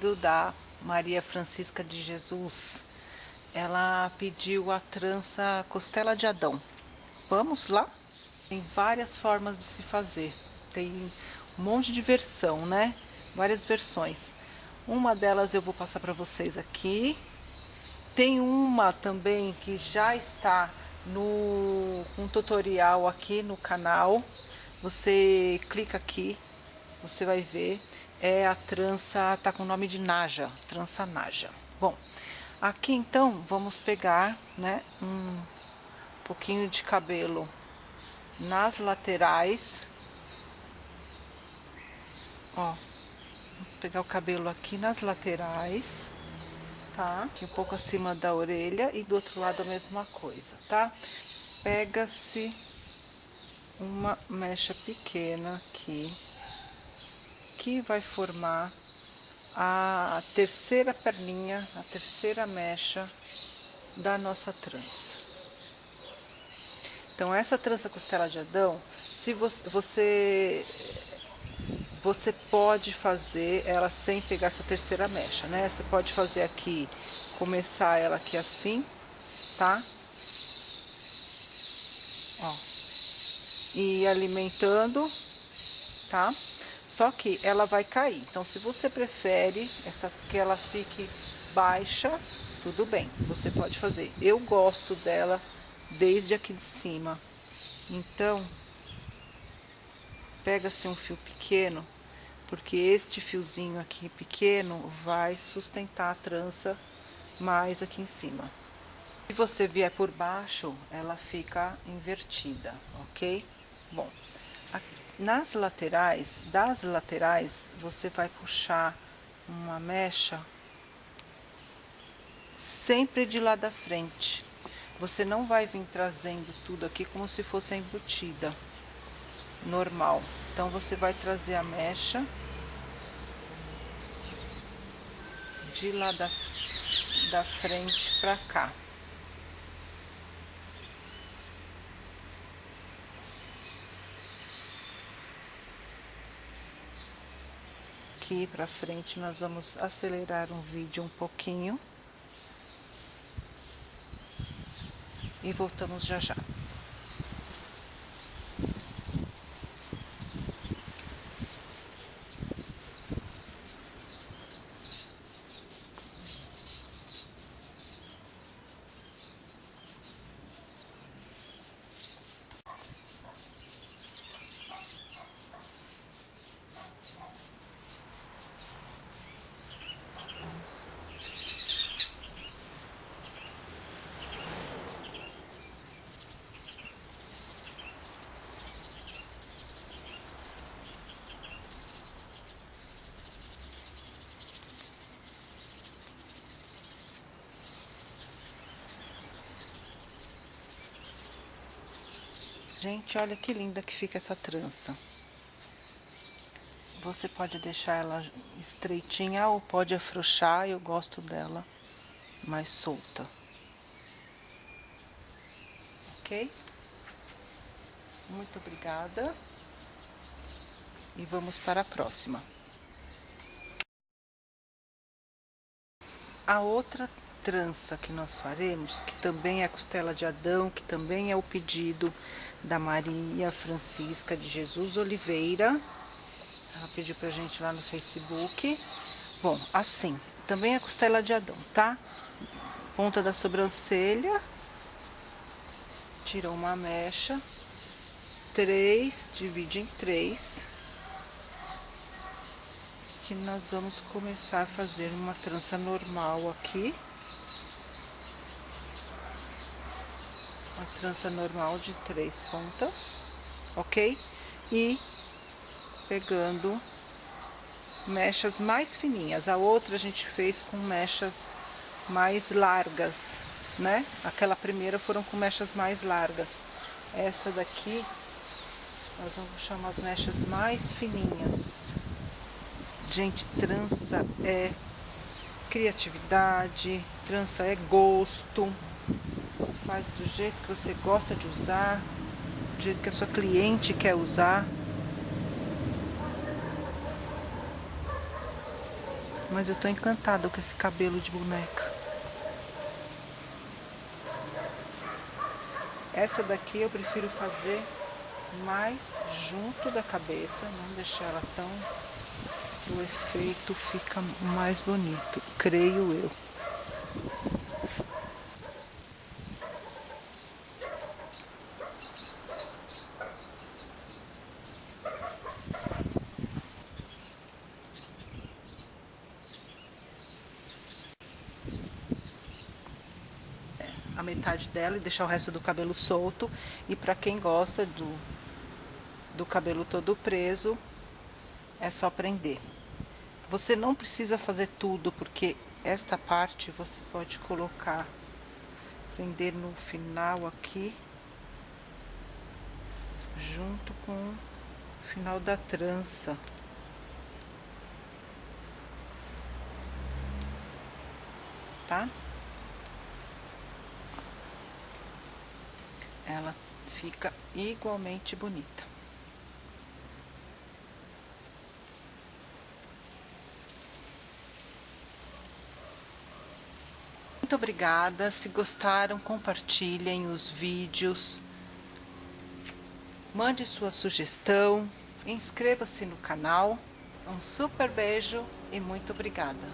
pedido da Maria Francisca de Jesus. Ela pediu a trança costela de Adão. Vamos lá? Tem várias formas de se fazer. Tem um monte de versão, né? Várias versões. Uma delas eu vou passar para vocês aqui. Tem uma também que já está no um tutorial aqui no canal. Você clica aqui, você vai ver. É a trança, tá com o nome de Naja, trança Naja. Bom, aqui então vamos pegar, né, um pouquinho de cabelo nas laterais. Ó, pegar o cabelo aqui nas laterais, tá? Aqui um pouco acima da orelha e do outro lado a mesma coisa, tá? Pega-se uma mecha pequena aqui, que vai formar a terceira perninha, a terceira mecha da nossa trança. Então, essa trança costela de Adão, se você, você, você pode fazer ela sem pegar essa terceira mecha, né? Você pode fazer aqui, começar ela aqui assim, tá? Ó. E alimentando, tá? Só que ela vai cair. Então, se você prefere essa, que ela fique baixa, tudo bem, você pode fazer. Eu gosto dela desde aqui de cima. Então, pega-se um fio pequeno, porque este fiozinho aqui pequeno vai sustentar a trança mais aqui em cima. Se você vier por baixo, ela fica invertida, ok? Bom, nas laterais, das laterais, você vai puxar uma mecha sempre de lá da frente, você não vai vir trazendo tudo aqui como se fosse embutida, normal. Então, você vai trazer a mecha de lá da, da frente pra cá. Aqui pra frente, nós vamos acelerar um vídeo um pouquinho. e voltamos já já. Gente, olha que linda que fica essa trança. Você pode deixar ela estreitinha ou pode afrouxar, eu gosto dela mais solta. Ok? Muito obrigada. E vamos para a próxima. A outra trança que nós faremos, que também é a costela de Adão, que também é o pedido da Maria Francisca de Jesus Oliveira. Ela pediu pra gente lá no Facebook. Bom, assim, também é costela de Adão, tá? Ponta da sobrancelha. Tira uma mecha. Três, divide em três. Que nós vamos começar a fazer uma trança normal aqui. Uma trança normal de três pontas, ok? E pegando mechas mais fininhas. A outra a gente fez com mechas mais largas, né? Aquela primeira foram com mechas mais largas. Essa daqui, nós vamos puxar umas mechas mais fininhas. Gente, trança é criatividade, trança é gosto, você faz do jeito que você gosta de usar, do jeito que a sua cliente quer usar. Mas eu tô encantada com esse cabelo de boneca. Essa daqui eu prefiro fazer mais junto da cabeça, não deixar ela tão... O efeito fica mais bonito, creio eu. A metade dela e deixar o resto do cabelo solto. E para quem gosta do, do cabelo todo preso, é só prender. Você não precisa fazer tudo, porque esta parte você pode colocar, prender no final aqui, junto com o final da trança. Tá? Ela fica igualmente bonita. Muito obrigada, se gostaram compartilhem os vídeos, mande sua sugestão, inscreva-se no canal, um super beijo e muito obrigada.